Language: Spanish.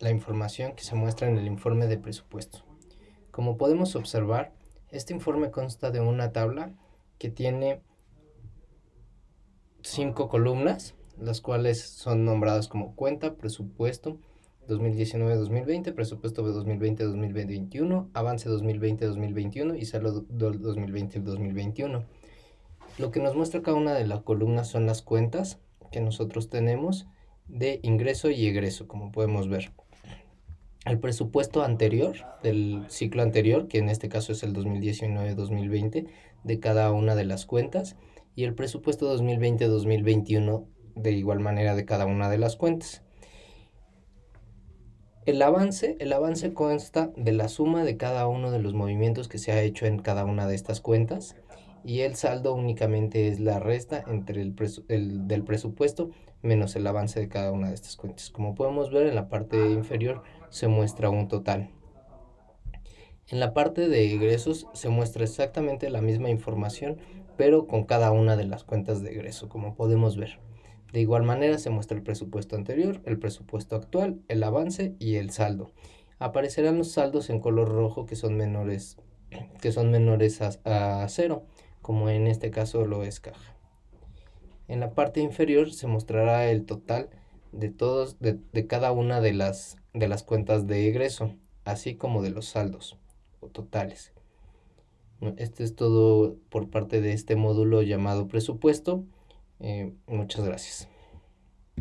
la información que se muestra en el informe de presupuesto. Como podemos observar, este informe consta de una tabla que tiene cinco columnas, las cuales son nombradas como cuenta, presupuesto 2019-2020, presupuesto de 2020-2021, avance 2020-2021 y salud 2020-2021. Lo que nos muestra cada una de las columnas son las cuentas que nosotros tenemos de ingreso y egreso, como podemos ver. El presupuesto anterior, del ciclo anterior, que en este caso es el 2019-2020, de cada una de las cuentas, y el presupuesto 2020-2021 de igual manera de cada una de las cuentas. El avance, el avance consta de la suma de cada uno de los movimientos que se ha hecho en cada una de estas cuentas y el saldo únicamente es la resta entre el, el, del presupuesto menos el avance de cada una de estas cuentas. Como podemos ver en la parte inferior se muestra un total. En la parte de egresos se muestra exactamente la misma información pero con cada una de las cuentas de egreso como podemos ver. De igual manera se muestra el presupuesto anterior, el presupuesto actual, el avance y el saldo. Aparecerán los saldos en color rojo que son menores, que son menores a, cero, como en este caso lo es caja. En la parte inferior se mostrará el total de todos de, de, cada una de las de las cuentas de egreso, así como de los saldos o totales. Este es todo por parte de este módulo llamado presupuesto. Eh, muchas gracias.